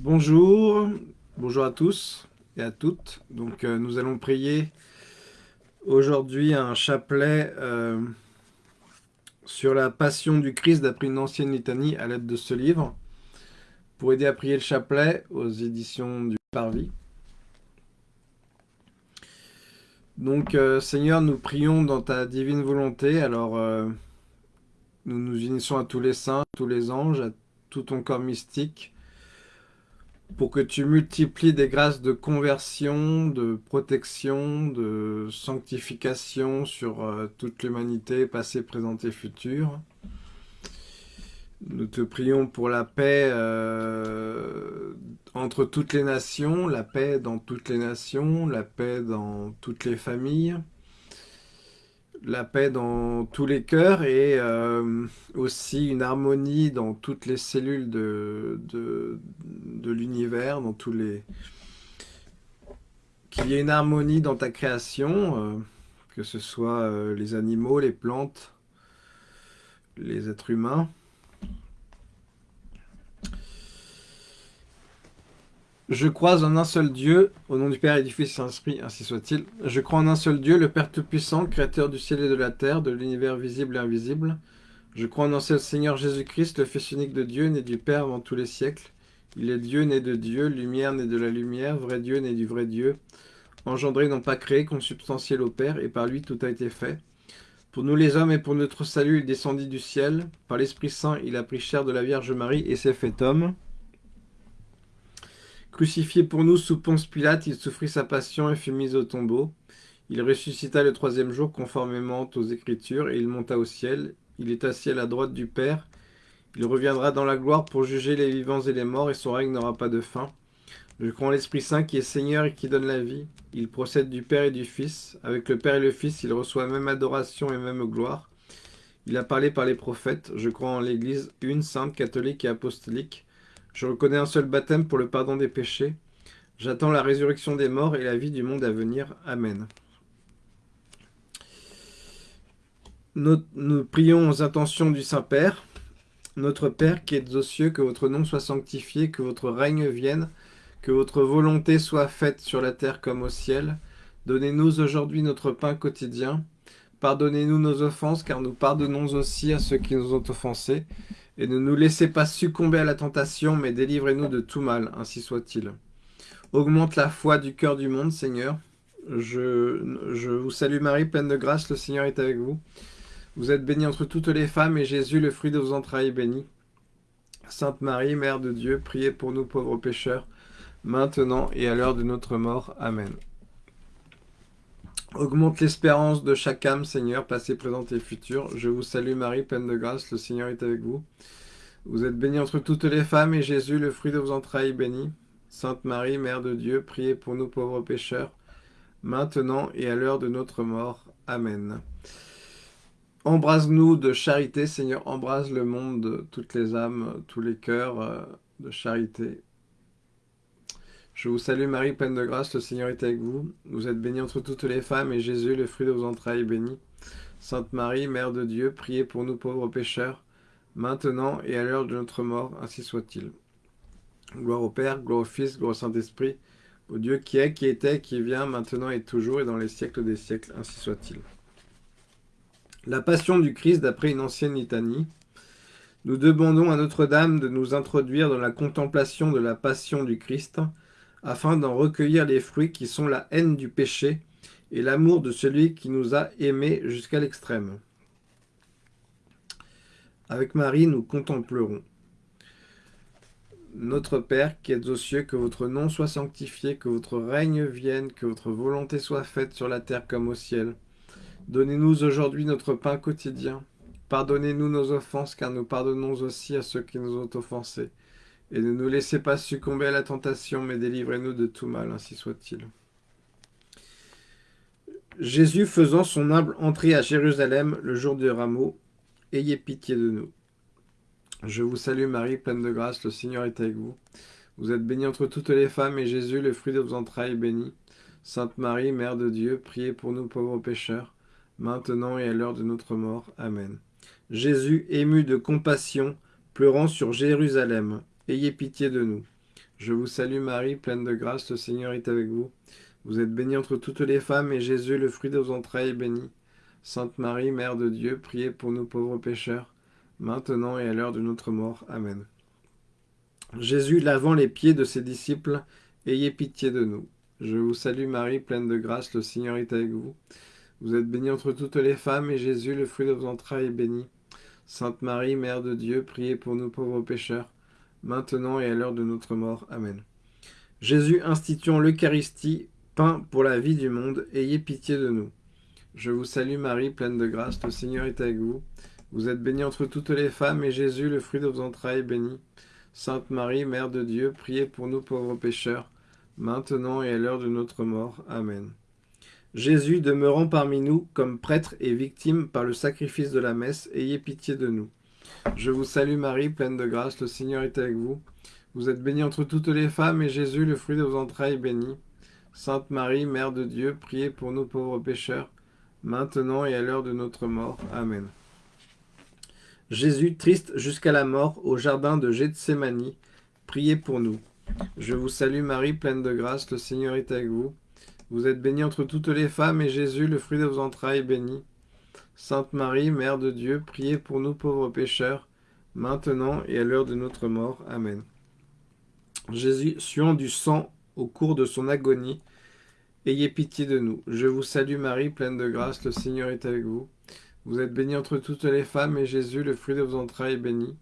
Bonjour, bonjour à tous et à toutes. Donc euh, nous allons prier aujourd'hui un chapelet euh, sur la passion du Christ d'après une ancienne litanie à l'aide de ce livre. Pour aider à prier le chapelet aux éditions du Parvis. Donc euh, Seigneur, nous prions dans ta divine volonté. Alors nous nous unissons à tous les saints, tous les anges, à tout ton corps mystique pour que tu multiplies des grâces de conversion, de protection, de sanctification sur euh, toute l'humanité, passée, présente et future. Nous te prions pour la paix euh, entre toutes les nations, la paix dans toutes les nations, la paix dans toutes les familles, la paix dans tous les cœurs et euh, aussi une harmonie dans toutes les cellules de, l'univers, dans tous les... Qu'il y ait une harmonie dans ta création, euh, que ce soit euh, les animaux, les plantes, les êtres humains. Je crois en un seul Dieu, au nom du Père et du Fils et Saint-Esprit, ainsi soit-il. Je crois en un seul Dieu, le Père Tout-Puissant, Créateur du ciel et de la terre, de l'univers visible et invisible. Je crois en un seul Seigneur Jésus-Christ, le Fils unique de Dieu, né du Père avant tous les siècles. Il est Dieu, né de Dieu, lumière, né de la lumière, vrai Dieu, né du vrai Dieu, engendré, non pas créé, consubstantiel au Père, et par lui tout a été fait. Pour nous les hommes et pour notre salut, il descendit du ciel. Par l'Esprit Saint, il a pris chair de la Vierge Marie et s'est fait homme. Crucifié pour nous sous Ponce Pilate, il souffrit sa passion et fut mis au tombeau. Il ressuscita le troisième jour conformément aux Écritures, et il monta au ciel. Il est assis à la droite du Père. Il reviendra dans la gloire pour juger les vivants et les morts, et son règne n'aura pas de fin. Je crois en l'Esprit Saint qui est Seigneur et qui donne la vie. Il procède du Père et du Fils. Avec le Père et le Fils, il reçoit même adoration et même gloire. Il a parlé par les prophètes. Je crois en l'Église une, sainte, catholique et apostolique. Je reconnais un seul baptême pour le pardon des péchés. J'attends la résurrection des morts et la vie du monde à venir. Amen. Nous, prions aux intentions du Saint-Père. Notre Père qui êtes aux cieux, que votre nom soit sanctifié, que votre règne vienne, que votre volonté soit faite sur la terre comme au ciel. Donnez-nous aujourd'hui notre pain quotidien. Pardonnez-nous nos offenses, car nous pardonnons aussi à ceux qui nous ont offensés. Et ne nous laissez pas succomber à la tentation, mais délivrez-nous de tout mal, ainsi soit-il. Augmente la foi du cœur du monde, Seigneur. Je, je vous salue Marie, pleine de grâce, le Seigneur est avec vous. Vous êtes bénie entre toutes les femmes, et Jésus, le fruit de vos entrailles, est béni. Sainte Marie, Mère de Dieu, priez pour nous pauvres pécheurs, maintenant et à l'heure de notre mort. Amen. Augmente l'espérance de chaque âme, Seigneur, passé, présente et future. Je vous salue Marie, pleine de grâce, le Seigneur est avec vous. Vous êtes bénie entre toutes les femmes, et Jésus, le fruit de vos entrailles, béni. Sainte Marie, Mère de Dieu, priez pour nous pauvres pécheurs, maintenant et à l'heure de notre mort. Amen. Embrase-nous de charité, Seigneur, embrase le monde, toutes les âmes, tous les cœurs euh, de charité. Je vous salue Marie, pleine de grâce, le Seigneur est avec vous. Vous êtes bénie entre toutes les femmes, et Jésus, le fruit de vos entrailles, est béni. Sainte Marie, Mère de Dieu, priez pour nous pauvres pécheurs, maintenant et à l'heure de notre mort, ainsi soit-il. Gloire au Père, gloire au Fils, gloire au Saint-Esprit, au Dieu qui est, qui était, qui vient, maintenant et toujours, et dans les siècles des siècles, ainsi soit-il. La Passion du Christ d'après une ancienne litanie. Nous demandons à Notre-Dame de nous introduire dans la contemplation de la Passion du Christ, afin d'en recueillir les fruits qui sont la haine du péché et l'amour de celui qui nous a aimés jusqu'à l'extrême. Avec Marie, nous contemplerons. Notre Père qui êtes aux cieux, que votre nom soit sanctifié, que votre règne vienne, que votre volonté soit faite sur la terre comme au ciel. Donnez-nous aujourd'hui notre pain quotidien. Pardonnez-nous nos offenses, car nous pardonnons aussi à ceux qui nous ont offensés et ne nous laissez pas succomber à la tentation, mais délivrez-nous de tout mal, ainsi soit-il. Jésus faisant son humble entrée à Jérusalem le jour du rameau, ayez pitié de nous. Je vous salue Marie, pleine de grâce, le Seigneur est avec vous. Vous êtes bénie entre toutes les femmes, et Jésus, le fruit de vos entrailles, est béni. Sainte Marie, Mère de Dieu, priez pour nous pauvres pécheurs, maintenant et à l'heure de notre mort. Amen. Jésus, ému de compassion, pleurant sur Jérusalem, Ayez pitié de nous. Je vous salue Marie, pleine de grâce, le Seigneur est avec vous. Vous êtes bénie entre toutes les femmes, et Jésus, le fruit de vos entrailles, est béni. Sainte Marie, Mère de Dieu, priez pour nous pauvres pécheurs, maintenant et à l'heure de notre mort. Amen. Jésus, lavant les pieds de ses disciples, ayez pitié de nous. Je vous salue Marie, pleine de grâce, le Seigneur est avec vous. Vous êtes bénie entre toutes les femmes, et Jésus, le fruit de vos entrailles, est béni. Sainte Marie, Mère de Dieu, priez pour nous pauvres pécheurs, maintenant et à l'heure de notre mort. Amen. Jésus, instituant l'Eucharistie, pain pour la vie du monde, ayez pitié de nous. Je vous salue Marie, pleine de grâce, le Seigneur est avec vous. Vous êtes bénie entre toutes les femmes, et Jésus, le fruit de vos entrailles, est béni. Sainte Marie, Mère de Dieu, priez pour nous pauvres pécheurs, maintenant et à l'heure de notre mort. Amen. Jésus, demeurant parmi nous comme prêtre et victime par le sacrifice de la messe, ayez pitié de nous. Je vous salue Marie, pleine de grâce, le Seigneur est avec vous. Vous êtes bénie entre toutes les femmes, et Jésus, le fruit de vos entrailles, est béni. Sainte Marie, Mère de Dieu, priez pour nous pauvres pécheurs, maintenant et à l'heure de notre mort. Amen. Jésus, triste jusqu'à la mort, au jardin de Gethsémanie, priez pour nous. Je vous salue Marie, pleine de grâce, le Seigneur est avec vous. Vous êtes bénie entre toutes les femmes, et Jésus, le fruit de vos entrailles, est béni. Sainte Marie, Mère de Dieu, priez pour nous pauvres pécheurs, maintenant et à l'heure de notre mort. Amen. Jésus, suant du sang au cours de son agonie, ayez pitié de nous. Je vous salue Marie, pleine de grâce, le Seigneur est avec vous. Vous êtes bénie entre toutes les femmes, et Jésus, le fruit de vos entrailles, est béni.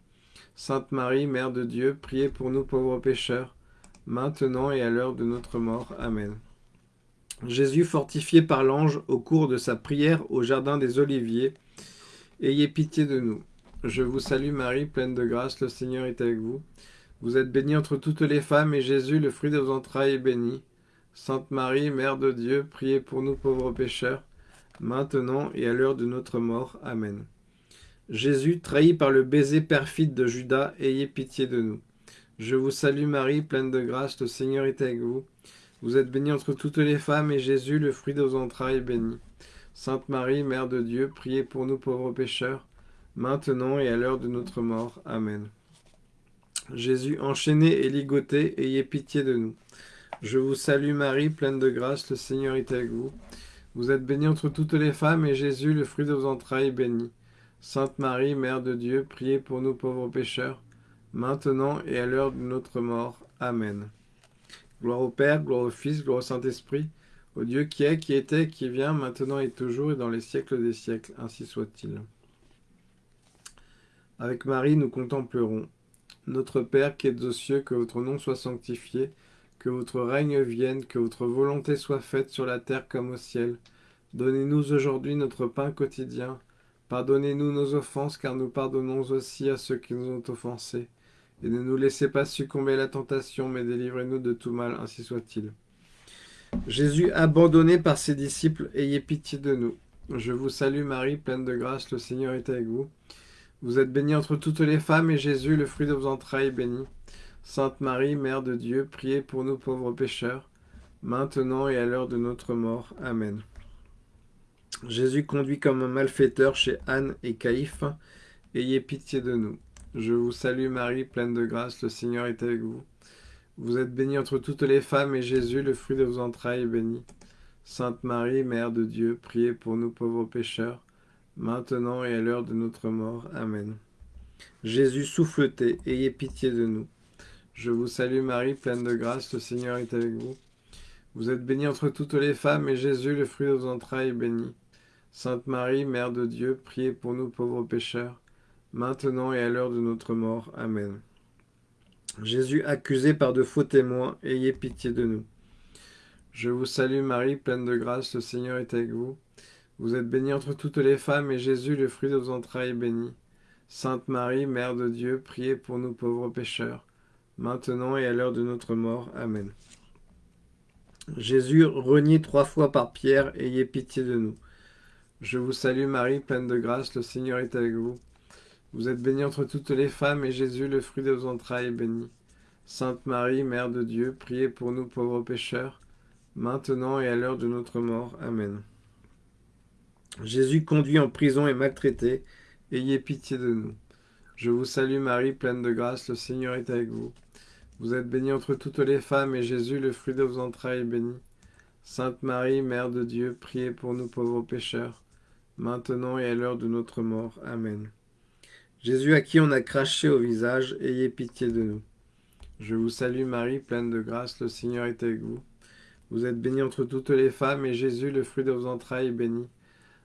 Sainte Marie, Mère de Dieu, priez pour nous pauvres pécheurs, maintenant et à l'heure de notre mort. Amen. Jésus, fortifié par l'ange au cours de sa prière au jardin des Oliviers, ayez pitié de nous. Je vous salue Marie, pleine de grâce, le Seigneur est avec vous. Vous êtes bénie entre toutes les femmes, et Jésus, le fruit de vos entrailles, est béni. Sainte Marie, Mère de Dieu, priez pour nous pauvres pécheurs, maintenant et à l'heure de notre mort. Amen. Jésus, trahi par le baiser perfide de Judas, ayez pitié de nous. Je vous salue Marie, pleine de grâce, le Seigneur est avec vous. Vous êtes bénie entre toutes les femmes, et Jésus, le fruit de vos entrailles, est béni. Sainte Marie, Mère de Dieu, priez pour nous pauvres pécheurs, maintenant et à l'heure de notre mort. Amen. Jésus, enchaîné et ligoté, ayez pitié de nous. Je vous salue Marie, pleine de grâce, le Seigneur est avec vous. Vous êtes bénie entre toutes les femmes, et Jésus, le fruit de vos entrailles, est béni. Sainte Marie, Mère de Dieu, priez pour nous pauvres pécheurs, maintenant et à l'heure de notre mort. Amen. Gloire au Père, gloire au Fils, gloire au Saint-Esprit, au Dieu qui est, qui était, qui vient, maintenant et toujours, et dans les siècles des siècles, ainsi soit-il. Avec Marie, nous contemplerons. Notre Père qui êtes aux cieux, que votre nom soit sanctifié, que votre règne vienne, que votre volonté soit faite sur la terre comme au ciel. Donnez-nous aujourd'hui notre pain quotidien. Pardonnez-nous nos offenses, car nous pardonnons aussi à ceux qui nous ont offensés et ne nous laissez pas succomber à la tentation, mais délivrez-nous de tout mal, ainsi soit-il. Jésus, abandonné par ses disciples, ayez pitié de nous. Je vous salue Marie, pleine de grâce, le Seigneur est avec vous. Vous êtes bénie entre toutes les femmes, et Jésus, le fruit de vos entrailles, est béni. Sainte Marie, Mère de Dieu, priez pour nous pauvres pécheurs, maintenant et à l'heure de notre mort. Amen. Jésus conduit comme un malfaiteur chez Anne et Caïphe, ayez pitié de nous. Je vous salue Marie, pleine de grâce, le Seigneur est avec vous. Vous êtes bénie entre toutes les femmes, et Jésus, le fruit de vos entrailles, est béni. Sainte Marie, Mère de Dieu, priez pour nous pauvres pécheurs, maintenant et à l'heure de notre mort. Amen. Jésus, souffleté, ayez pitié de nous. Je vous salue Marie, pleine de grâce, le Seigneur est avec vous. Vous êtes bénie entre toutes les femmes, et Jésus, le fruit de vos entrailles, est béni. Sainte Marie, Mère de Dieu, priez pour nous pauvres pécheurs, maintenant et à l'heure de notre mort. Amen. Jésus accusé par de faux témoins, ayez pitié de nous. Je vous salue Marie, pleine de grâce, le Seigneur est avec vous. Vous êtes bénie entre toutes les femmes, et Jésus, le fruit de vos entrailles, est béni. Sainte Marie, Mère de Dieu, priez pour nous pauvres pécheurs, maintenant et à l'heure de notre mort. Amen. Jésus, renié trois fois par Pierre, ayez pitié de nous. Je vous salue Marie, pleine de grâce, le Seigneur est avec vous. Vous êtes bénie entre toutes les femmes, et Jésus, le fruit de vos entrailles, est béni. Sainte Marie, Mère de Dieu, priez pour nous pauvres pécheurs, maintenant et à l'heure de notre mort. Amen. Jésus conduit en prison et maltraité, ayez pitié de nous. Je vous salue Marie, pleine de grâce, le Seigneur est avec vous. Vous êtes bénie entre toutes les femmes, et Jésus, le fruit de vos entrailles, est béni. Sainte Marie, Mère de Dieu, priez pour nous pauvres pécheurs, maintenant et à l'heure de notre mort. Amen. Jésus à qui on a craché au visage, ayez pitié de nous. Je vous salue Marie, pleine de grâce, le Seigneur est avec vous. Vous êtes bénie entre toutes les femmes, et Jésus, le fruit de vos entrailles, est béni.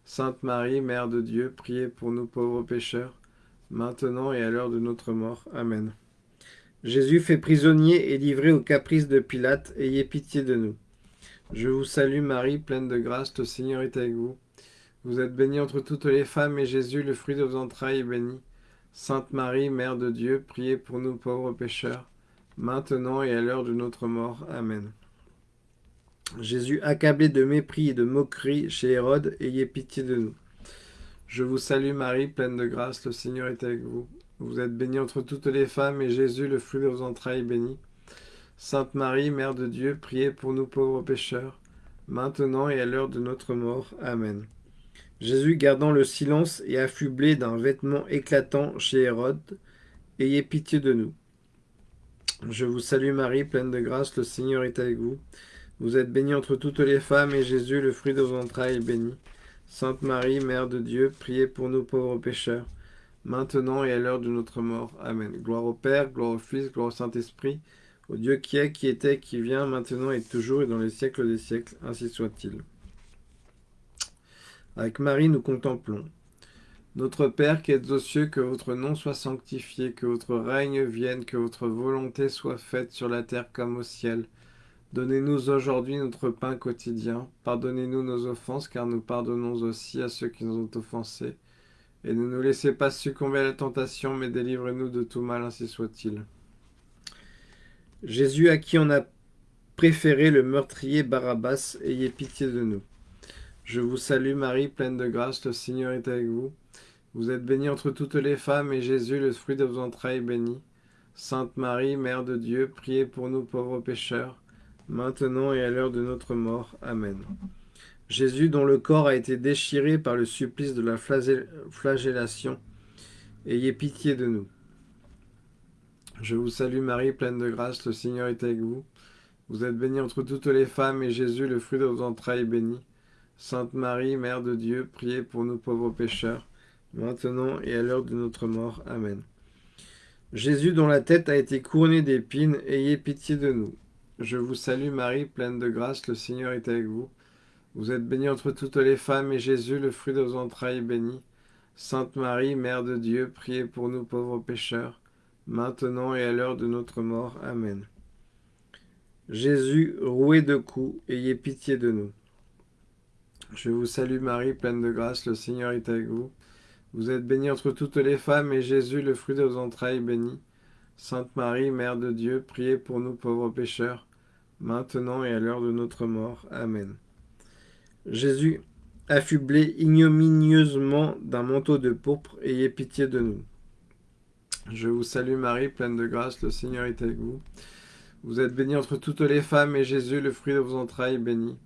Sainte Marie, Mère de Dieu, priez pour nous pauvres pécheurs, maintenant et à l'heure de notre mort. Amen. Jésus fait prisonnier et livré aux caprices de Pilate, ayez pitié de nous. Je vous salue Marie, pleine de grâce, le Seigneur est avec vous. Vous êtes bénie entre toutes les femmes, et Jésus, le fruit de vos entrailles, est béni. Sainte Marie, Mère de Dieu, priez pour nous pauvres pécheurs, maintenant et à l'heure de notre mort. Amen. Jésus, accablé de mépris et de moquerie chez Hérode, ayez pitié de nous. Je vous salue Marie, pleine de grâce, le Seigneur est avec vous. Vous êtes bénie entre toutes les femmes, et Jésus, le fruit de vos entrailles, est béni. Sainte Marie, Mère de Dieu, priez pour nous pauvres pécheurs, maintenant et à l'heure de notre mort. Amen. Jésus, gardant le silence et affublé d'un vêtement éclatant chez Hérode, ayez pitié de nous. Je vous salue Marie, pleine de grâce, le Seigneur est avec vous. Vous êtes bénie entre toutes les femmes, et Jésus, le fruit de vos entrailles, est béni. Sainte Marie, Mère de Dieu, priez pour nous pauvres pécheurs, maintenant et à l'heure de notre mort. Amen. Gloire au Père, gloire au Fils, gloire au Saint-Esprit, au Dieu qui est, qui était, qui vient, maintenant et toujours, et dans les siècles des siècles, ainsi soit-il. Avec Marie, nous contemplons. Notre Père qui êtes aux cieux, que votre nom soit sanctifié, que votre règne vienne, que votre volonté soit faite sur la terre comme au ciel. Donnez-nous aujourd'hui notre pain quotidien. Pardonnez-nous nos offenses, car nous pardonnons aussi à ceux qui nous ont offensés. Et ne nous laissez pas succomber à la tentation, mais délivrez-nous de tout mal, ainsi soit-il. Jésus à qui on a préféré le meurtrier Barabbas, ayez pitié de nous. Je vous salue Marie, pleine de grâce, le Seigneur est avec vous. Vous êtes bénie entre toutes les femmes, et Jésus, le fruit de vos entrailles, est béni. Sainte Marie, Mère de Dieu, priez pour nous pauvres pécheurs, maintenant et à l'heure de notre mort. Amen. Jésus, dont le corps a été déchiré par le supplice de la flagellation, ayez pitié de nous. Je vous salue Marie, pleine de grâce, le Seigneur est avec vous. Vous êtes bénie entre toutes les femmes, et Jésus, le fruit de vos entrailles, est béni. Sainte Marie, Mère de Dieu, priez pour nous pauvres pécheurs, maintenant et à l'heure de notre mort. Amen. Jésus, dont la tête a été couronnée d'épines, ayez pitié de nous. Je vous salue Marie, pleine de grâce, le Seigneur est avec vous. Vous êtes bénie entre toutes les femmes, et Jésus, le fruit de vos entrailles, est béni. Sainte Marie, Mère de Dieu, priez pour nous pauvres pécheurs, maintenant et à l'heure de notre mort. Amen. Jésus, roué de coups, ayez pitié de nous. Je vous salue Marie, pleine de grâce, le Seigneur est avec vous. Vous êtes bénie entre toutes les femmes, et Jésus, le fruit de vos entrailles, est béni. Sainte Marie, Mère de Dieu, priez pour nous pauvres pécheurs, maintenant et à l'heure de notre mort. Amen. Jésus, affublé ignominieusement d'un manteau de pourpre, ayez pitié de nous. Je vous salue Marie, pleine de grâce, le Seigneur est avec vous. Vous êtes bénie entre toutes les femmes, et Jésus, le fruit de vos entrailles, est béni.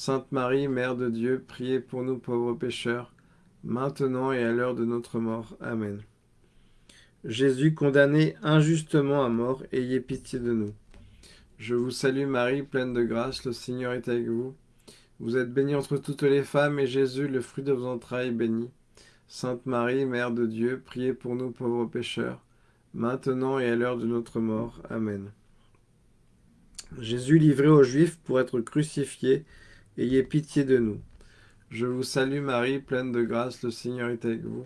Sainte Marie, Mère de Dieu, priez pour nous pauvres pécheurs, maintenant et à l'heure de notre mort. Amen. Jésus, condamné injustement à mort, ayez pitié de nous. Je vous salue Marie, pleine de grâce, le Seigneur est avec vous. Vous êtes bénie entre toutes les femmes, et Jésus, le fruit de vos entrailles, est béni. Sainte Marie, Mère de Dieu, priez pour nous pauvres pécheurs, maintenant et à l'heure de notre mort. Amen. Jésus, livré aux Juifs pour être crucifié, Ayez pitié de nous. Je vous salue Marie, pleine de grâce, le Seigneur est avec vous.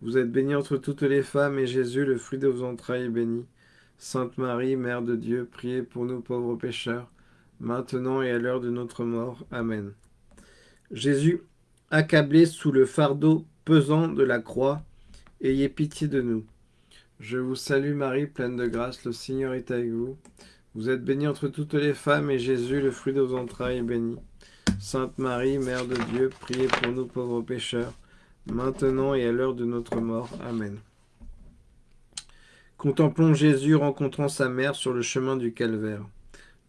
Vous êtes bénie entre toutes les femmes, et Jésus, le fruit de vos entrailles, est béni. Sainte Marie, Mère de Dieu, priez pour nous pauvres pécheurs, maintenant et à l'heure de notre mort. Amen. Jésus, accablé sous le fardeau pesant de la croix, ayez pitié de nous. Je vous salue Marie, pleine de grâce, le Seigneur est avec vous. Vous êtes bénie entre toutes les femmes, et Jésus, le fruit de vos entrailles, est béni. Sainte Marie, Mère de Dieu, priez pour nous pauvres pécheurs, maintenant et à l'heure de notre mort. Amen. Contemplons Jésus rencontrant sa mère sur le chemin du calvaire.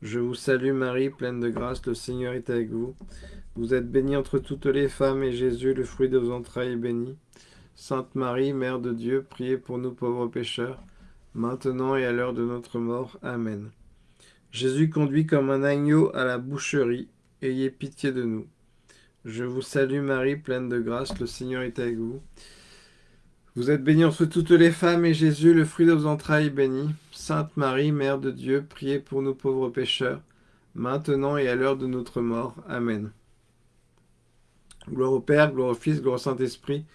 Je vous salue Marie, pleine de grâce, le Seigneur est avec vous. Vous êtes bénie entre toutes les femmes, et Jésus, le fruit de vos entrailles, est béni. Sainte Marie, Mère de Dieu, priez pour nous pauvres pécheurs, maintenant et à l'heure de notre mort. Amen. Jésus conduit comme un agneau à la boucherie, ayez pitié de nous. Je vous salue Marie, pleine de grâce, le Seigneur est avec vous. Vous êtes bénie entre toutes les femmes, et Jésus, le fruit de vos entrailles, est béni. Sainte Marie, Mère de Dieu, priez pour nous pauvres pécheurs, maintenant et à l'heure de notre mort. Amen. Gloire au Père, gloire au Fils, gloire au Saint-Esprit,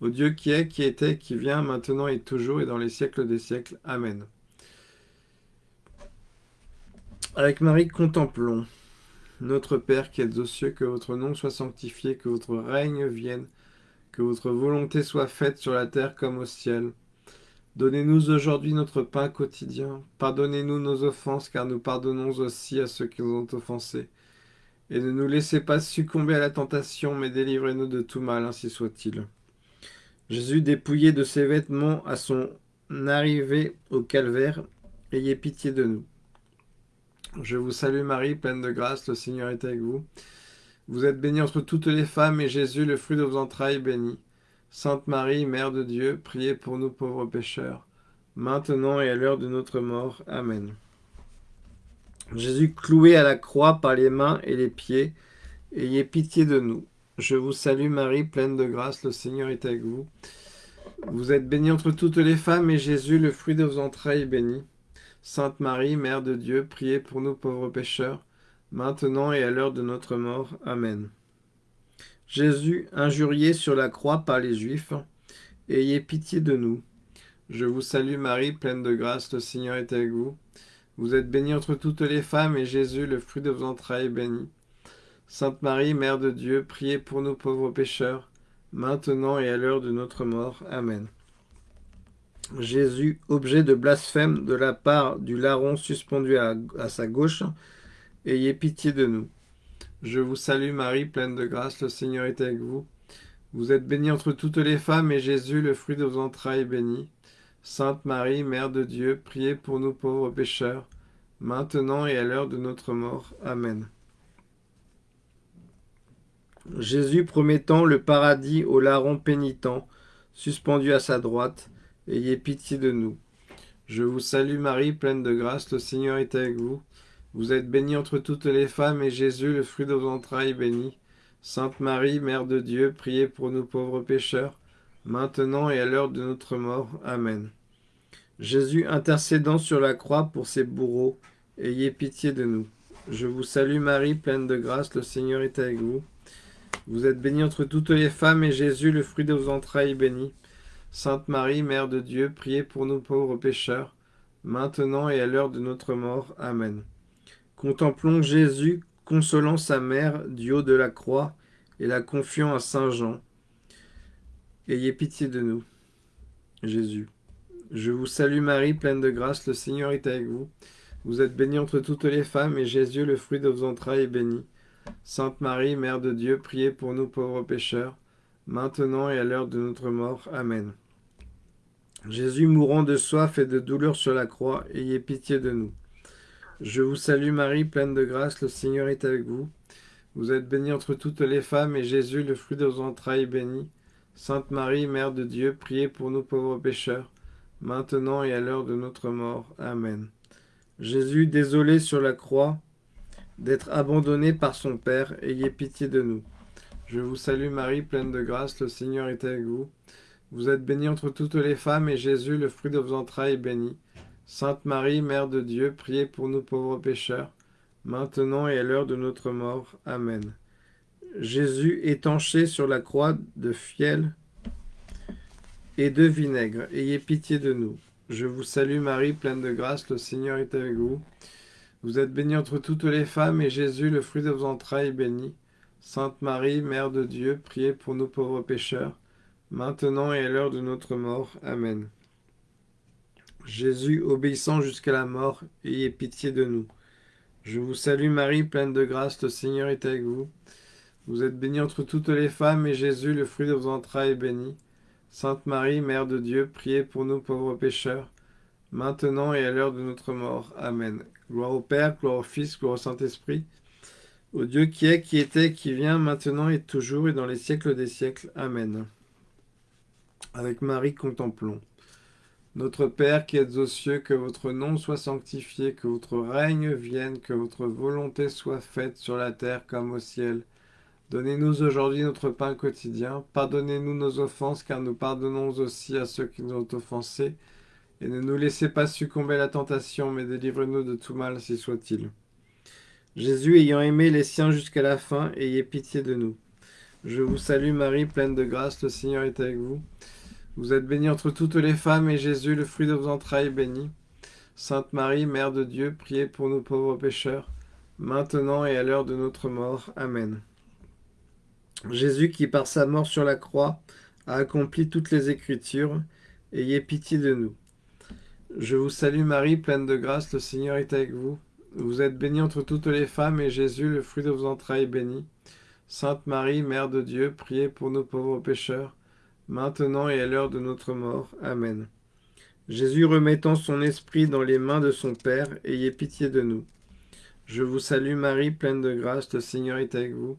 au Dieu qui est, qui était, qui vient, maintenant et toujours, et dans les siècles des siècles. Amen. Avec Marie, contemplons. Notre Père qui êtes aux cieux, que votre nom soit sanctifié, que votre règne vienne, que votre volonté soit faite sur la terre comme au ciel. Donnez-nous aujourd'hui notre pain quotidien. Pardonnez-nous nos offenses, car nous pardonnons aussi à ceux qui nous ont offensés. Et ne nous laissez pas succomber à la tentation, mais délivrez-nous de tout mal, ainsi soit-il. Jésus, dépouillé de ses vêtements à son arrivée au calvaire, ayez pitié de nous. Je vous salue Marie, pleine de grâce, le Seigneur est avec vous. Vous êtes bénie entre toutes les femmes, et Jésus, le fruit de vos entrailles, béni. Sainte Marie, Mère de Dieu, priez pour nous pauvres pécheurs, maintenant et à l'heure de notre mort. Amen. Jésus cloué à la croix par les mains et les pieds, ayez pitié de nous. Je vous salue Marie, pleine de grâce, le Seigneur est avec vous. Vous êtes bénie entre toutes les femmes, et Jésus, le fruit de vos entrailles, béni. Sainte Marie, Mère de Dieu, priez pour nous pauvres pécheurs, maintenant et à l'heure de notre mort. Amen. Jésus, injurié sur la croix par les Juifs, ayez pitié de nous. Je vous salue Marie, pleine de grâce, le Seigneur est avec vous. Vous êtes bénie entre toutes les femmes, et Jésus, le fruit de vos entrailles, est béni. Sainte Marie, Mère de Dieu, priez pour nous pauvres pécheurs, maintenant et à l'heure de notre mort. Amen. Jésus, objet de blasphème de la part du larron suspendu à, sa gauche, ayez pitié de nous. Je vous salue Marie, pleine de grâce, le Seigneur est avec vous. Vous êtes bénie entre toutes les femmes, et Jésus, le fruit de vos entrailles, est béni. Sainte Marie, Mère de Dieu, priez pour nous pauvres pécheurs, maintenant et à l'heure de notre mort. Amen. Jésus promettant le paradis au larron pénitent, suspendu à sa droite, ayez pitié de nous. Je vous salue Marie, pleine de grâce, le Seigneur est avec vous. Vous êtes bénie entre toutes les femmes, et Jésus, le fruit de vos entrailles, béni. Sainte Marie, Mère de Dieu, priez pour nous pauvres pécheurs, maintenant et à l'heure de notre mort. Amen. Jésus, intercédant sur la croix pour ses bourreaux, ayez pitié de nous. Je vous salue Marie, pleine de grâce, le Seigneur est avec vous. Vous êtes bénie entre toutes les femmes, et Jésus, le fruit de vos entrailles, béni. Sainte Marie, Mère de Dieu, priez pour nous pauvres pécheurs, maintenant et à l'heure de notre mort. Amen. Contemplons Jésus consolant sa mère du haut de la croix et la confiant à Saint Jean. Ayez pitié de nous. Jésus. Je vous salue Marie, pleine de grâce, le Seigneur est avec vous. Vous êtes bénie entre toutes les femmes, et Jésus, le fruit de vos entrailles, est béni. Sainte Marie, Mère de Dieu, priez pour nous pauvres pécheurs, maintenant et à l'heure de notre mort. Amen. Jésus mourant de soif et de douleur sur la croix, ayez pitié de nous. Je vous salue Marie, pleine de grâce, le Seigneur est avec vous. Vous êtes bénie entre toutes les femmes, et Jésus, le fruit de vos entrailles, est béni. Sainte Marie, Mère de Dieu, priez pour nous pauvres pécheurs, maintenant et à l'heure de notre mort. Amen. Jésus, désolé sur la croix d'être abandonné par son Père, ayez pitié de nous. Je vous salue Marie, pleine de grâce, le Seigneur est avec vous. Vous êtes bénie entre toutes les femmes, et Jésus, le fruit de vos entrailles, est béni. Sainte Marie, Mère de Dieu, priez pour nous pauvres pécheurs, maintenant et à l'heure de notre mort. Amen. Jésus, étanché sur la croix de fiel et de vinaigre, ayez pitié de nous. Je vous salue Marie, pleine de grâce, le Seigneur est avec vous. Vous êtes bénie entre toutes les femmes, et Jésus, le fruit de vos entrailles, est béni. Sainte Marie, Mère de Dieu, priez pour nous pauvres pécheurs, maintenant et à l'heure de notre mort. Amen. Jésus, obéissant jusqu'à la mort, ayez pitié de nous. Je vous salue Marie, pleine de grâce, le Seigneur est avec vous. Vous êtes bénie entre toutes les femmes, et Jésus, le fruit de vos entrailles, est béni. Sainte Marie, Mère de Dieu, priez pour nous pauvres pécheurs, maintenant et à l'heure de notre mort. Amen. Gloire au Père, gloire au Fils, gloire au Saint-Esprit, au Dieu qui est, qui était, qui vient, maintenant et toujours, et dans les siècles des siècles. Amen. Avec Marie, contemplons. Notre Père qui êtes aux cieux, que votre nom soit sanctifié, que votre règne vienne, que votre volonté soit faite sur la terre comme au ciel. Donnez-nous aujourd'hui notre pain quotidien. Pardonnez-nous nos offenses, car nous pardonnons aussi à ceux qui nous ont offensés. Et ne nous laissez pas succomber à la tentation, mais délivrez-nous de tout mal, si soit-il. Jésus, ayant aimé les siens jusqu'à la fin, ayez pitié de nous. Je vous salue Marie, pleine de grâce, le Seigneur est avec vous. Vous êtes bénie entre toutes les femmes, et Jésus, le fruit de vos entrailles, est béni. Sainte Marie, Mère de Dieu, priez pour nous pauvres pécheurs, maintenant et à l'heure de notre mort. Amen. Jésus, qui par sa mort sur la croix a accompli toutes les Écritures, ayez pitié de nous. Je vous salue Marie, pleine de grâce, le Seigneur est avec vous. Vous êtes bénie entre toutes les femmes, et Jésus, le fruit de vos entrailles, est béni. Sainte Marie, Mère de Dieu, priez pour nous pauvres pécheurs, maintenant et à l'heure de notre mort. Amen. Jésus remettant son esprit dans les mains de son Père, ayez pitié de nous. Je vous salue Marie, pleine de grâce, le Seigneur est avec vous.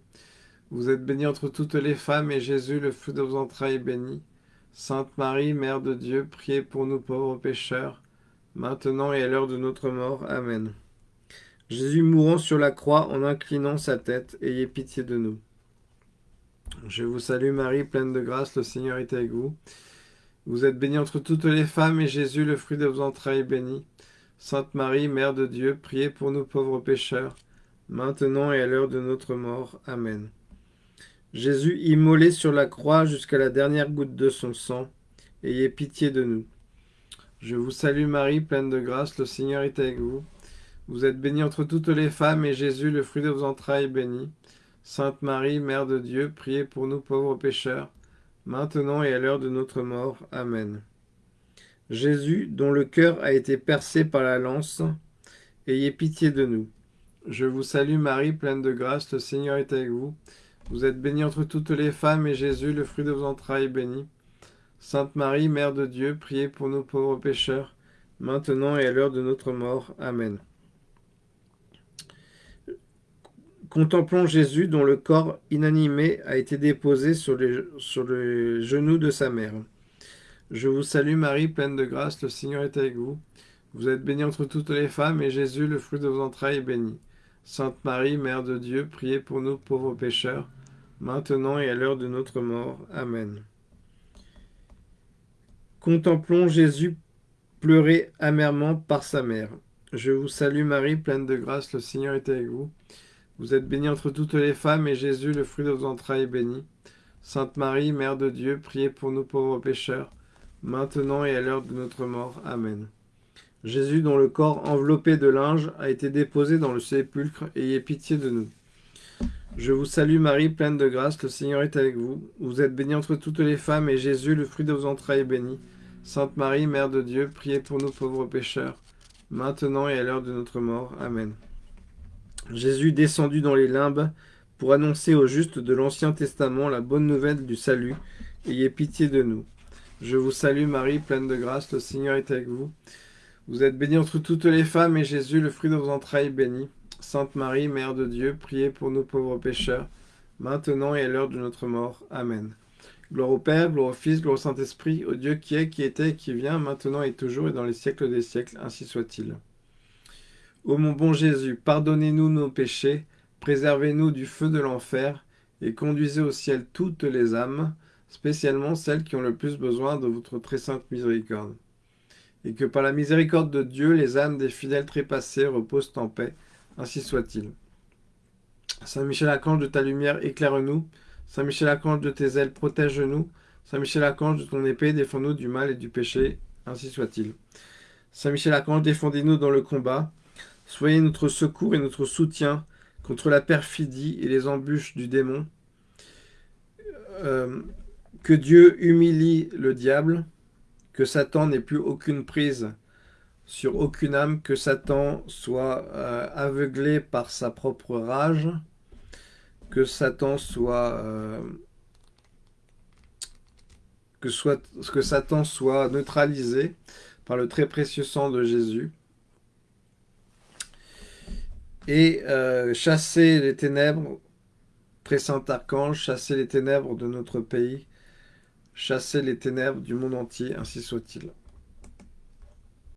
Vous êtes bénie entre toutes les femmes, et Jésus, le fruit de vos entrailles, est béni. Sainte Marie, Mère de Dieu, priez pour nous pauvres pécheurs, maintenant et à l'heure de notre mort. Amen. Jésus mourant sur la croix en inclinant sa tête, ayez pitié de nous. Je vous salue Marie, pleine de grâce, le Seigneur est avec vous. Vous êtes bénie entre toutes les femmes, et Jésus, le fruit de vos entrailles, est béni. Sainte Marie, Mère de Dieu, priez pour nous pauvres pécheurs, maintenant et à l'heure de notre mort. Amen. Jésus, immolé sur la croix jusqu'à la dernière goutte de son sang, ayez pitié de nous. Je vous salue Marie, pleine de grâce, le Seigneur est avec vous. Vous êtes bénie entre toutes les femmes, et Jésus, le fruit de vos entrailles, est béni. Sainte Marie, Mère de Dieu, priez pour nous pauvres pécheurs, maintenant et à l'heure de notre mort. Amen. Jésus, dont le cœur a été percé par la lance, ayez pitié de nous. Je vous salue Marie, pleine de grâce, le Seigneur est avec vous. Vous êtes bénie entre toutes les femmes, et Jésus, le fruit de vos entrailles, est béni. Sainte Marie, Mère de Dieu, priez pour nous pauvres pécheurs, maintenant et à l'heure de notre mort. Amen. Contemplons Jésus dont le corps inanimé a été déposé sur les, sur les genoux de sa mère. Je vous salue Marie, pleine de grâce, le Seigneur est avec vous. Vous êtes bénie entre toutes les femmes, et Jésus, le fruit de vos entrailles, est béni. Sainte Marie, Mère de Dieu, priez pour nous pauvres pécheurs, maintenant et à l'heure de notre mort. Amen. Contemplons Jésus pleurer amèrement par sa mère. Je vous salue Marie, pleine de grâce, le Seigneur est avec vous. Vous êtes bénie entre toutes les femmes, et Jésus, le fruit de vos entrailles, est béni. Sainte Marie, Mère de Dieu, priez pour nous pauvres pécheurs, maintenant et à l'heure de notre mort. Amen. Jésus, dont le corps enveloppé de linge a été déposé dans le sépulcre, ayez pitié de nous. Je vous salue Marie, pleine de grâce, le Seigneur est avec vous. Vous êtes bénie entre toutes les femmes, et Jésus, le fruit de vos entrailles, est béni. Sainte Marie, Mère de Dieu, priez pour nous pauvres pécheurs, maintenant et à l'heure de notre mort. Amen. Jésus descendu dans les limbes pour annoncer aux justes de l'Ancien Testament la bonne nouvelle du salut. Ayez pitié de nous. Je vous salue Marie, pleine de grâce, le Seigneur est avec vous. Vous êtes bénie entre toutes les femmes, et Jésus, le fruit de vos entrailles, béni. Sainte Marie, Mère de Dieu, priez pour nous pauvres pécheurs, maintenant et à l'heure de notre mort. Amen. Gloire au Père, gloire au Fils, gloire au Saint-Esprit, au Dieu qui est, qui était, qui vient, maintenant et toujours, et dans les siècles des siècles, ainsi soit-il. Ô mon bon Jésus, pardonnez-nous nos péchés, préservez-nous du feu de l'enfer, et conduisez au ciel toutes les âmes, spécialement celles qui ont le plus besoin de votre très sainte miséricorde. Et que par la miséricorde de Dieu, les âmes des fidèles trépassés reposent en paix, ainsi soit-il. Saint Michel Archange de ta lumière, éclaire-nous. Saint Michel Archange de tes ailes, protège-nous. Saint Michel Archange de ton épée, défends-nous du mal et du péché, ainsi soit-il. Saint Michel Archange, défendez-nous dans le combat. Soyez notre secours et notre soutien contre la perfidie et les embûches du démon. Euh, que Dieu humilie le diable, que Satan n'ait plus aucune prise sur aucune âme, que Satan soit euh, aveuglé par sa propre rage, que Satan. Euh, soit, que Satan soit neutralisé par le très précieux sang de Jésus, et euh, chasser les ténèbres, très saint archange, chasser les ténèbres de notre pays, chasser les ténèbres du monde entier, ainsi soit-il.